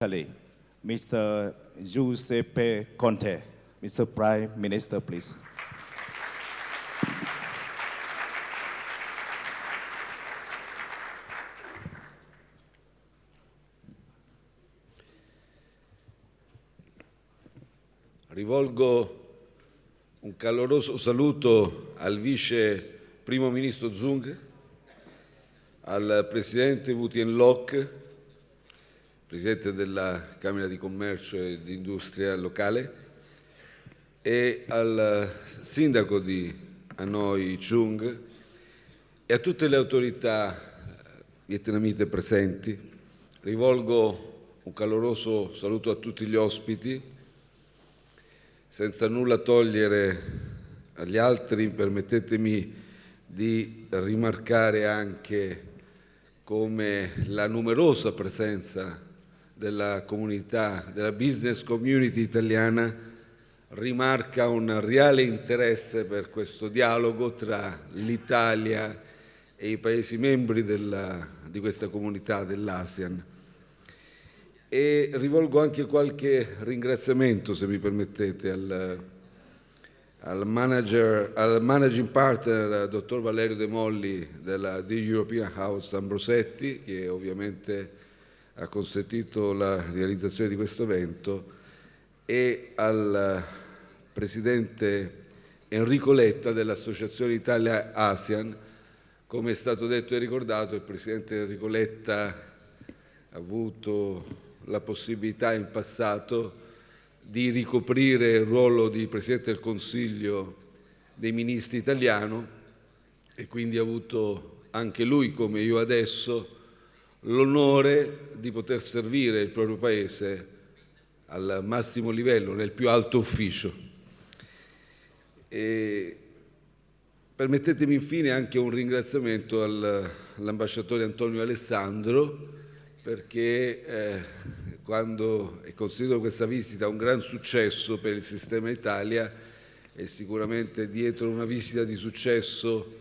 Italy, Mr. Giuseppe Conte. Mr. Prime Minister, please. Rivolgo un caloroso saluto al vice primo ministro Zung, al presidente Wutien Lok, presidente della Camera di Commercio e di Industria locale, e al sindaco di Hanoi Chung e a tutte le autorità vietnamite presenti. Rivolgo un caloroso saluto a tutti gli ospiti, senza nulla togliere agli altri, permettetemi di rimarcare anche come la numerosa presenza della comunità, della business community italiana rimarca un reale interesse per questo dialogo tra l'Italia e i Paesi membri della, di questa comunità dell'ASEAN. E rivolgo anche qualche ringraziamento, se mi permettete, al, al, manager, al managing partner, dottor Valerio De Molli della The European House Ambrosetti, che ovviamente ha consentito la realizzazione di questo evento e al presidente Enrico Letta dell'Associazione Italia ASEAN. Come è stato detto e ricordato, il presidente Enrico Letta ha avuto la possibilità in passato di ricoprire il ruolo di Presidente del Consiglio dei Ministri italiano e quindi ha avuto anche lui, come io adesso, l'onore di poter servire il proprio Paese al massimo livello, nel più alto ufficio. E permettetemi infine anche un ringraziamento all'ambasciatore Antonio Alessandro perché eh, quando considero questa visita un gran successo per il sistema Italia e sicuramente dietro una visita di successo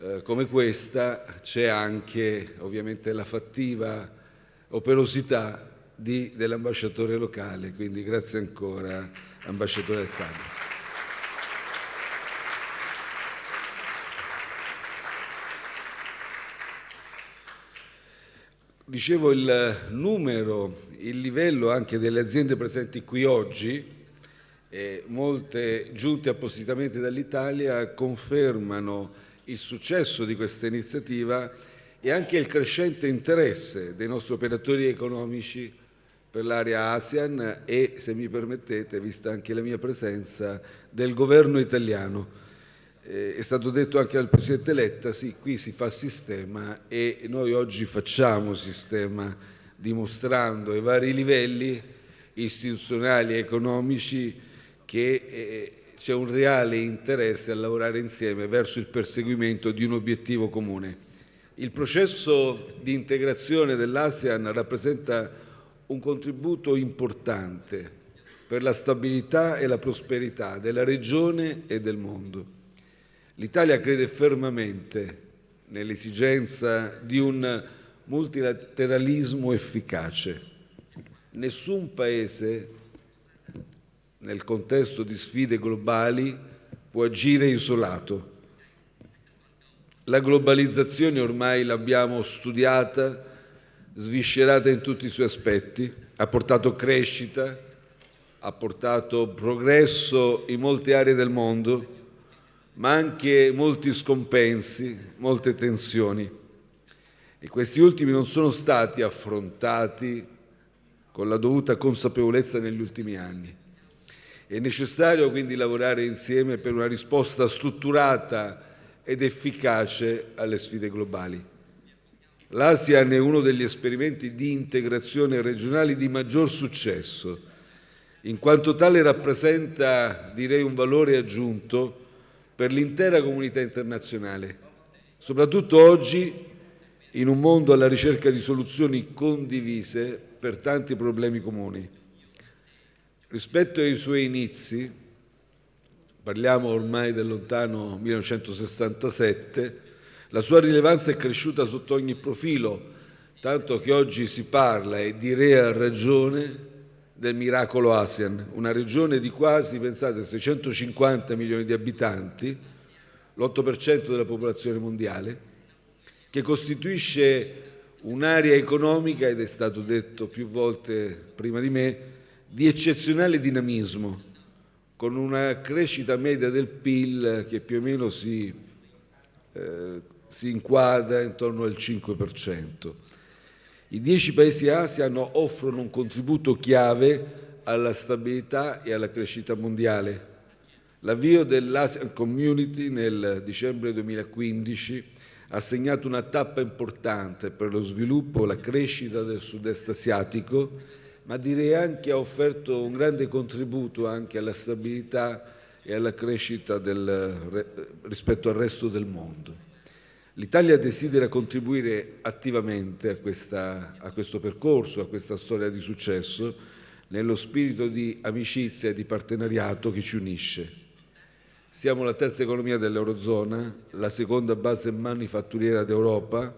eh, come questa c'è anche ovviamente la fattiva operosità dell'ambasciatore locale, quindi grazie ancora ambasciatore Alessandro. Dicevo il numero, il livello anche delle aziende presenti qui oggi, molte giunte appositamente dall'Italia, confermano il successo di questa iniziativa e anche il crescente interesse dei nostri operatori economici per l'area ASEAN e, se mi permettete, vista anche la mia presenza, del governo italiano. Eh, è stato detto anche dal Presidente Letta, sì, qui si fa sistema e noi oggi facciamo sistema dimostrando ai vari livelli istituzionali e economici che eh, c'è un reale interesse a lavorare insieme verso il perseguimento di un obiettivo comune. Il processo di integrazione dell'ASEAN rappresenta un contributo importante per la stabilità e la prosperità della regione e del mondo. L'Italia crede fermamente nell'esigenza di un multilateralismo efficace. Nessun Paese nel contesto di sfide globali può agire isolato. La globalizzazione ormai l'abbiamo studiata, sviscerata in tutti i suoi aspetti, ha portato crescita, ha portato progresso in molte aree del mondo, ma anche molti scompensi, molte tensioni. E questi ultimi non sono stati affrontati con la dovuta consapevolezza negli ultimi anni. È necessario quindi lavorare insieme per una risposta strutturata ed efficace alle sfide globali. L'ASEAN è uno degli esperimenti di integrazione regionali di maggior successo, in quanto tale rappresenta, direi, un valore aggiunto per l'intera comunità internazionale, soprattutto oggi in un mondo alla ricerca di soluzioni condivise per tanti problemi comuni. Rispetto ai suoi inizi, parliamo ormai del lontano 1967, la sua rilevanza è cresciuta sotto ogni profilo, tanto che oggi si parla, e direi a ragione, del miracolo ASEAN, una regione di quasi, pensate, 650 milioni di abitanti, l'8% della popolazione mondiale, che costituisce un'area economica, ed è stato detto più volte prima di me, di eccezionale dinamismo, con una crescita media del PIL che più o meno si, eh, si inquadra intorno al 5%. I dieci paesi ASEAN offrono un contributo chiave alla stabilità e alla crescita mondiale. L'avvio dell'ASEAN Community nel dicembre 2015 ha segnato una tappa importante per lo sviluppo e la crescita del sud-est asiatico, ma direi anche ha offerto un grande contributo anche alla stabilità e alla crescita del, rispetto al resto del mondo. L'Italia desidera contribuire attivamente a, questa, a, questo percorso, a questa storia di successo, nello spirito di amicizia e di partenariato che ci unisce. Siamo la terza economia dell'Eurozona, la seconda base manifatturiera d'Europa,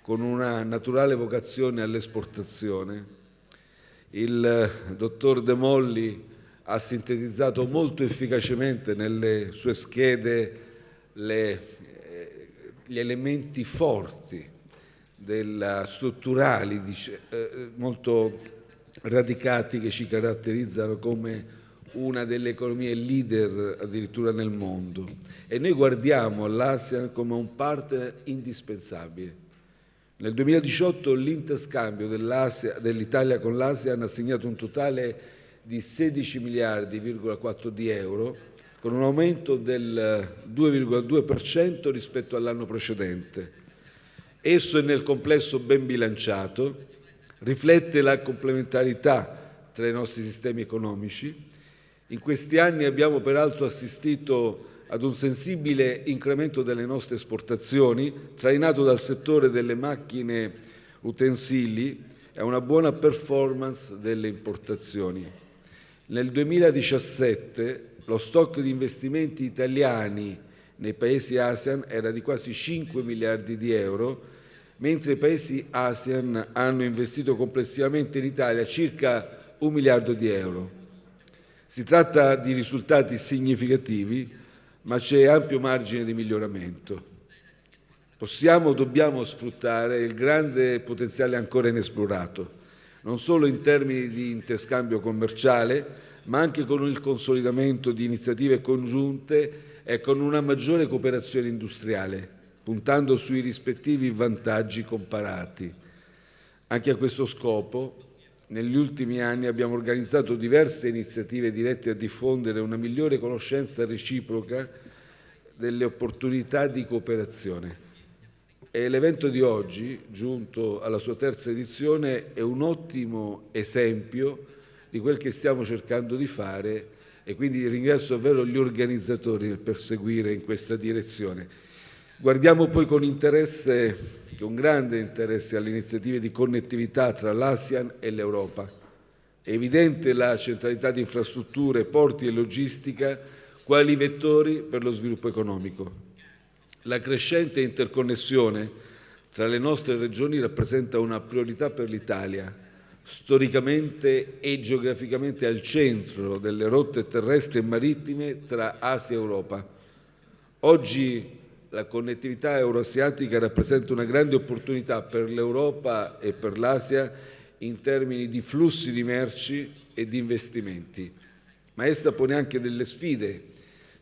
con una naturale vocazione all'esportazione. Il dottor De Molli ha sintetizzato molto efficacemente nelle sue schede le gli elementi forti, della, strutturali, dice, eh, molto radicati che ci caratterizzano come una delle economie leader addirittura nel mondo e noi guardiamo all'ASEAN come un partner indispensabile. Nel 2018 l'interscambio dell'Italia con l'ASEAN ha segnato un totale di 16 miliardi,4 di euro con un aumento del 2,2% rispetto all'anno precedente. Esso è nel complesso ben bilanciato, riflette la complementarità tra i nostri sistemi economici. In questi anni abbiamo peraltro assistito ad un sensibile incremento delle nostre esportazioni, trainato dal settore delle macchine utensili e a una buona performance delle importazioni. Nel 2017 lo stock di investimenti italiani nei paesi ASEAN era di quasi 5 miliardi di euro, mentre i paesi ASEAN hanno investito complessivamente in Italia circa un miliardo di euro. Si tratta di risultati significativi, ma c'è ampio margine di miglioramento. Possiamo, dobbiamo sfruttare il grande potenziale ancora inesplorato, non solo in termini di interscambio commerciale, ma anche con il consolidamento di iniziative congiunte e con una maggiore cooperazione industriale, puntando sui rispettivi vantaggi comparati. Anche a questo scopo, negli ultimi anni abbiamo organizzato diverse iniziative dirette a diffondere una migliore conoscenza reciproca delle opportunità di cooperazione. E l'evento di oggi, giunto alla sua terza edizione, è un ottimo esempio di quel che stiamo cercando di fare e quindi ringrazio davvero gli organizzatori per perseguire in questa direzione. Guardiamo poi con interesse, con grande interesse alle iniziative di connettività tra l'ASEAN e l'Europa. È evidente la centralità di infrastrutture, porti e logistica quali vettori per lo sviluppo economico. La crescente interconnessione tra le nostre regioni rappresenta una priorità per l'Italia storicamente e geograficamente al centro delle rotte terrestri e marittime tra Asia e Europa. Oggi la connettività euroasiatica rappresenta una grande opportunità per l'Europa e per l'Asia in termini di flussi di merci e di investimenti, ma essa pone anche delle sfide,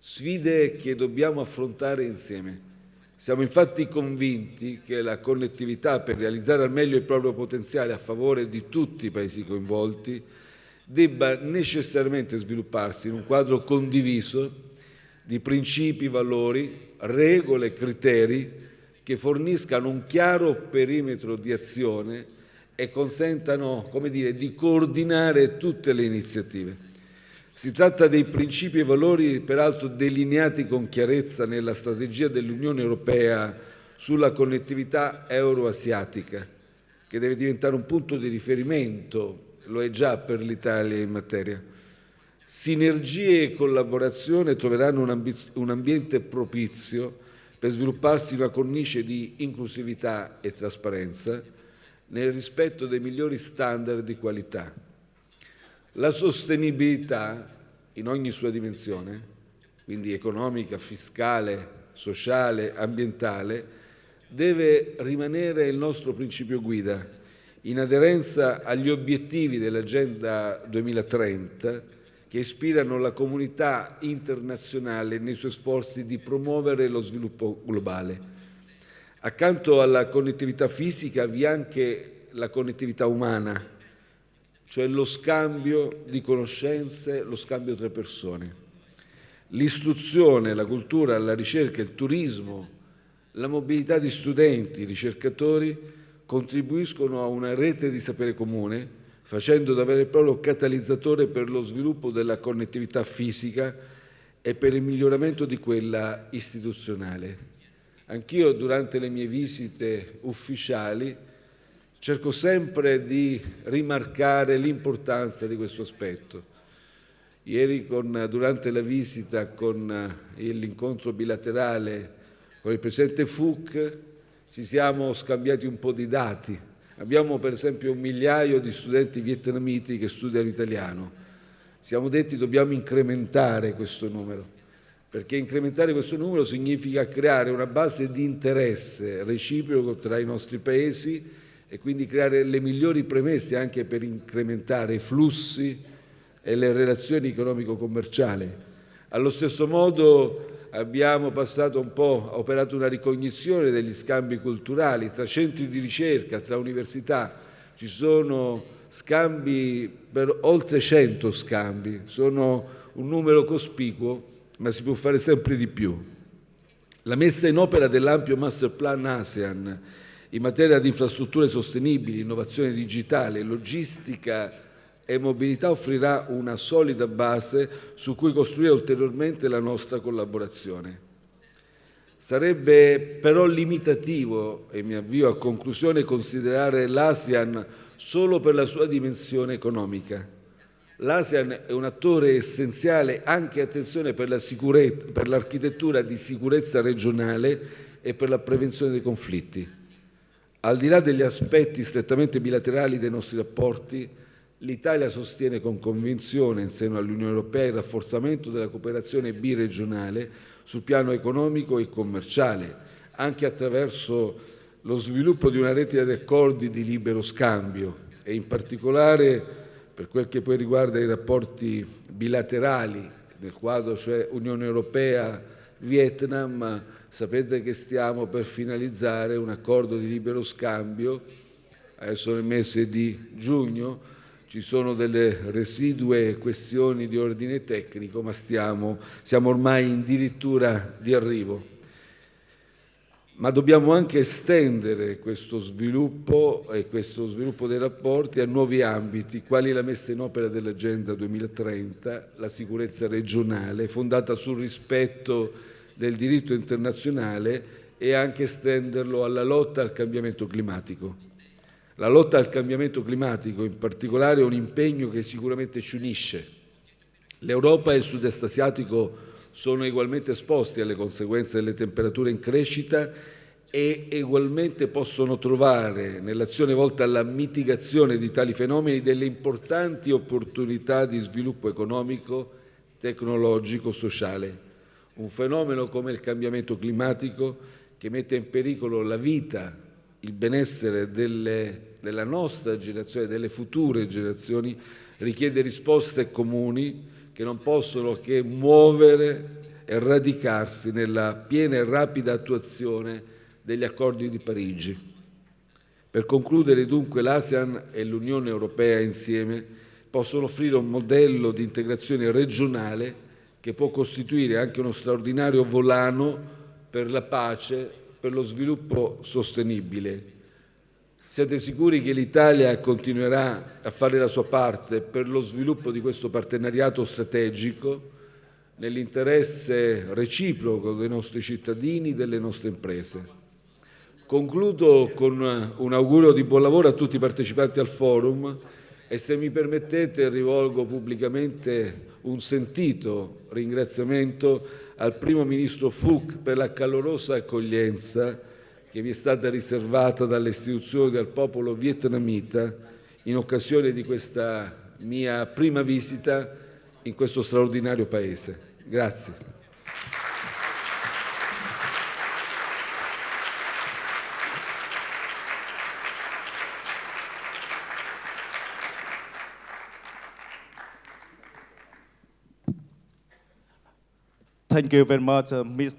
sfide che dobbiamo affrontare insieme. Siamo infatti convinti che la connettività per realizzare al meglio il proprio potenziale a favore di tutti i paesi coinvolti debba necessariamente svilupparsi in un quadro condiviso di principi, valori, regole e criteri che forniscano un chiaro perimetro di azione e consentano come dire, di coordinare tutte le iniziative. Si tratta dei principi e valori peraltro delineati con chiarezza nella strategia dell'Unione Europea sulla connettività euroasiatica, che deve diventare un punto di riferimento, lo è già per l'Italia in materia. Sinergie e collaborazione troveranno un, un ambiente propizio per svilupparsi una cornice di inclusività e trasparenza, nel rispetto dei migliori standard di qualità. La sostenibilità in ogni sua dimensione, quindi economica, fiscale, sociale, ambientale, deve rimanere il nostro principio guida, in aderenza agli obiettivi dell'Agenda 2030 che ispirano la comunità internazionale nei suoi sforzi di promuovere lo sviluppo globale. Accanto alla connettività fisica vi è anche la connettività umana, cioè lo scambio di conoscenze, lo scambio tra persone. L'istruzione, la cultura, la ricerca, il turismo, la mobilità di studenti, ricercatori contribuiscono a una rete di sapere comune, facendo da vero e proprio catalizzatore per lo sviluppo della connettività fisica e per il miglioramento di quella istituzionale. Anch'io durante le mie visite ufficiali cerco sempre di rimarcare l'importanza di questo aspetto. Ieri con, durante la visita con eh, l'incontro bilaterale con il Presidente Fook ci siamo scambiati un po' di dati. Abbiamo per esempio un migliaio di studenti vietnamiti che studiano italiano. Siamo detti dobbiamo incrementare questo numero perché incrementare questo numero significa creare una base di interesse reciproco tra i nostri paesi e quindi creare le migliori premesse anche per incrementare i flussi e le relazioni economico-commerciali. Allo stesso modo abbiamo passato un po', operato una ricognizione degli scambi culturali tra centri di ricerca, tra università. Ci sono scambi per oltre 100 scambi, sono un numero cospicuo ma si può fare sempre di più. La messa in opera dell'ampio master plan ASEAN in materia di infrastrutture sostenibili, innovazione digitale, logistica e mobilità offrirà una solida base su cui costruire ulteriormente la nostra collaborazione. Sarebbe però limitativo, e mi avvio a conclusione, considerare l'ASEAN solo per la sua dimensione economica L'ASEAN è un attore essenziale anche, attenzione, per l'architettura di sicurezza regionale e per la prevenzione dei conflitti. Al di là degli aspetti strettamente bilaterali dei nostri rapporti, l'Italia sostiene con convinzione in seno all'Unione Europea il rafforzamento della cooperazione biregionale sul piano economico e commerciale, anche attraverso lo sviluppo di una rete di accordi di libero scambio e in particolare per quel che poi riguarda i rapporti bilaterali nel quadro cioè Unione Europea-Vietnam, sapete che stiamo per finalizzare un accordo di libero scambio, adesso nel mese di giugno, ci sono delle residue questioni di ordine tecnico, ma stiamo, siamo ormai in dirittura di arrivo ma dobbiamo anche estendere questo sviluppo e questo sviluppo dei rapporti a nuovi ambiti, quali la messa in opera dell'Agenda 2030, la sicurezza regionale, fondata sul rispetto del diritto internazionale e anche estenderlo alla lotta al cambiamento climatico. La lotta al cambiamento climatico in particolare è un impegno che sicuramente ci unisce. L'Europa e il sud-est asiatico sono ugualmente esposti alle conseguenze delle temperature in crescita e ugualmente possono trovare nell'azione volta alla mitigazione di tali fenomeni delle importanti opportunità di sviluppo economico, tecnologico, sociale. Un fenomeno come il cambiamento climatico che mette in pericolo la vita, il benessere delle, della nostra generazione, delle future generazioni, richiede risposte comuni che non possono che muovere e radicarsi nella piena e rapida attuazione degli accordi di Parigi. Per concludere dunque l'ASEAN e l'Unione Europea insieme possono offrire un modello di integrazione regionale che può costituire anche uno straordinario volano per la pace, per lo sviluppo sostenibile siete sicuri che l'Italia continuerà a fare la sua parte per lo sviluppo di questo partenariato strategico nell'interesse reciproco dei nostri cittadini e delle nostre imprese? Concludo con un augurio di buon lavoro a tutti i partecipanti al forum e se mi permettete rivolgo pubblicamente un sentito ringraziamento al Primo Ministro Fook per la calorosa accoglienza che mi è stata riservata dalle istituzioni del popolo vietnamita in occasione di questa mia prima visita in questo straordinario paese. Grazie. Thank you very much, uh, Mr.